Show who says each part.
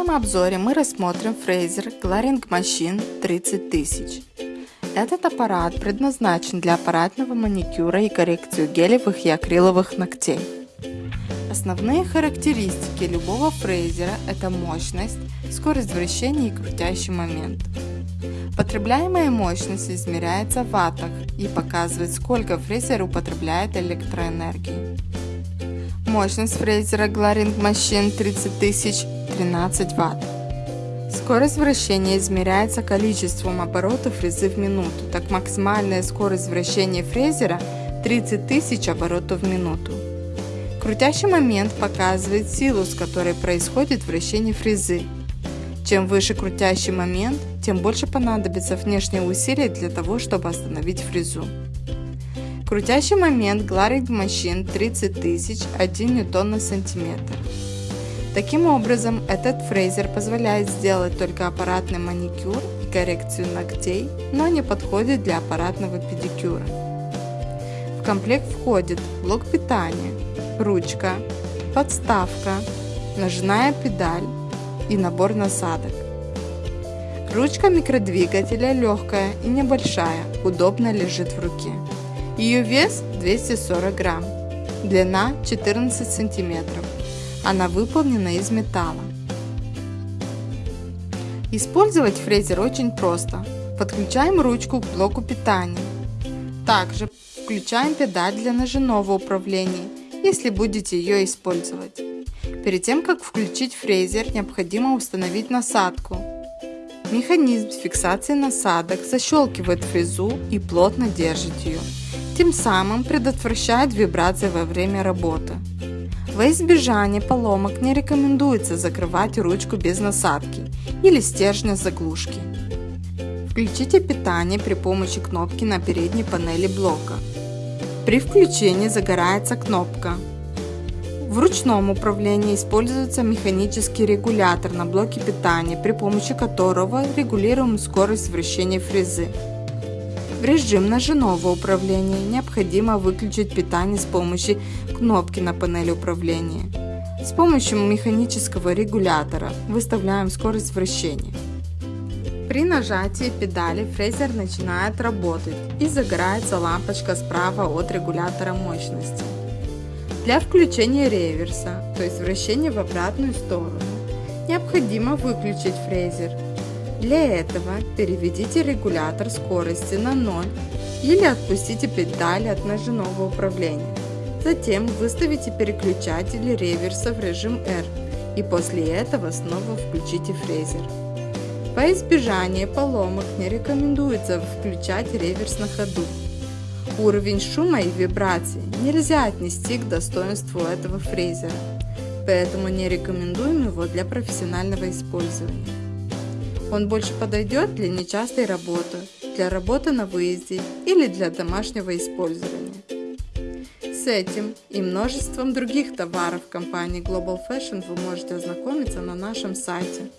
Speaker 1: обзоре мы рассмотрим фрезер Glaring Machine 30000. Этот аппарат предназначен для аппаратного маникюра и коррекцию гелевых и акриловых ногтей. Основные характеристики любого фрезера – это мощность, скорость вращения и крутящий момент. Потребляемая мощность измеряется в ваттах и показывает, сколько фрезер употребляет электроэнергии. Мощность фрезера Glaring Machine 30000 13 Вт. Скорость вращения измеряется количеством оборотов фрезы в минуту, так максимальная скорость вращения фрезера 30 тысяч оборотов в минуту. Крутящий момент показывает силу, с которой происходит вращение фрезы. Чем выше крутящий момент, тем больше понадобится внешние усилия для того, чтобы остановить фрезу. Крутящий момент Glaring Machine 30 тысяч 1 ньютон на сантиметр. Таким образом, этот фрезер позволяет сделать только аппаратный маникюр и коррекцию ногтей, но не подходит для аппаратного педикюра. В комплект входит блок питания, ручка, подставка, ножная педаль и набор насадок. Ручка микродвигателя легкая и небольшая, удобно лежит в руке. Ее вес 240 грамм, длина 14 сантиметров. Она выполнена из металла. Использовать фрезер очень просто. Подключаем ручку к блоку питания. Также включаем педаль для ножевого управления, если будете ее использовать. Перед тем, как включить фрезер, необходимо установить насадку. Механизм фиксации насадок защелкивает фрезу и плотно держит ее, тем самым предотвращает вибрации во время работы. Во избежание поломок не рекомендуется закрывать ручку без насадки или стержня заглушки. Включите питание при помощи кнопки на передней панели блока. При включении загорается кнопка. В ручном управлении используется механический регулятор на блоке питания, при помощи которого регулируем скорость вращения фрезы. В режим ножевого управления необходимо выключить питание с помощью кнопки на панели управления. С помощью механического регулятора выставляем скорость вращения. При нажатии педали фрезер начинает работать и загорается лампочка справа от регулятора мощности. Для включения реверса, то есть вращения в обратную сторону, необходимо выключить фрезер для этого переведите регулятор скорости на 0 или отпустите педали от ножевого управления. Затем выставите переключатель реверса в режим R и после этого снова включите фрезер. По избежанию поломок не рекомендуется включать реверс на ходу. Уровень шума и вибраций нельзя отнести к достоинству этого фрезера, поэтому не рекомендуем его для профессионального использования. Он больше подойдет для нечастой работы, для работы на выезде или для домашнего использования. С этим и множеством других товаров компании Global Fashion вы можете ознакомиться на нашем сайте.